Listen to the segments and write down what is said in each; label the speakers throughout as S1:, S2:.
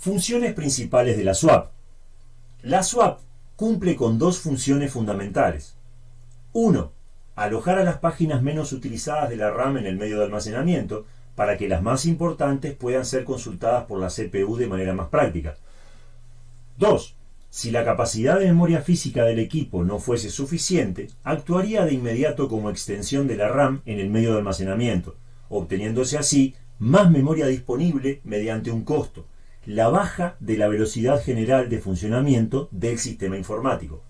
S1: Funciones principales de la swap. La swap cumple con dos funciones fundamentales. 1. Alojar a las páginas menos utilizadas de la RAM en el medio de almacenamiento para que las más importantes puedan ser consultadas por la CPU de manera más práctica. 2. Si la capacidad de memoria física del equipo no fuese suficiente, actuaría de inmediato como extensión de la RAM en el medio de almacenamiento, obteniéndose así más memoria disponible mediante un costo, la baja de la velocidad general de funcionamiento del sistema informático.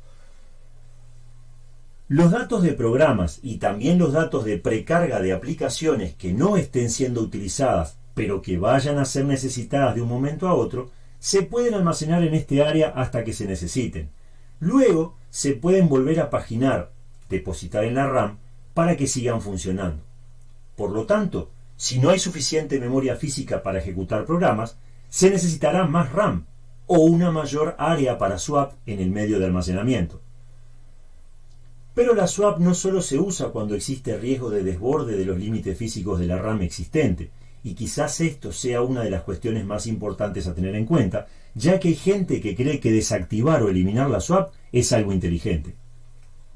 S1: Los datos de programas y también los datos de precarga de aplicaciones que no estén siendo utilizadas, pero que vayan a ser necesitadas de un momento a otro, se pueden almacenar en este área hasta que se necesiten. Luego se pueden volver a paginar, depositar en la RAM, para que sigan funcionando. Por lo tanto, si no hay suficiente memoria física para ejecutar programas, se necesitará más RAM o una mayor área para swap en el medio de almacenamiento. Pero la swap no solo se usa cuando existe riesgo de desborde de los límites físicos de la RAM existente, y quizás esto sea una de las cuestiones más importantes a tener en cuenta, ya que hay gente que cree que desactivar o eliminar la swap es algo inteligente.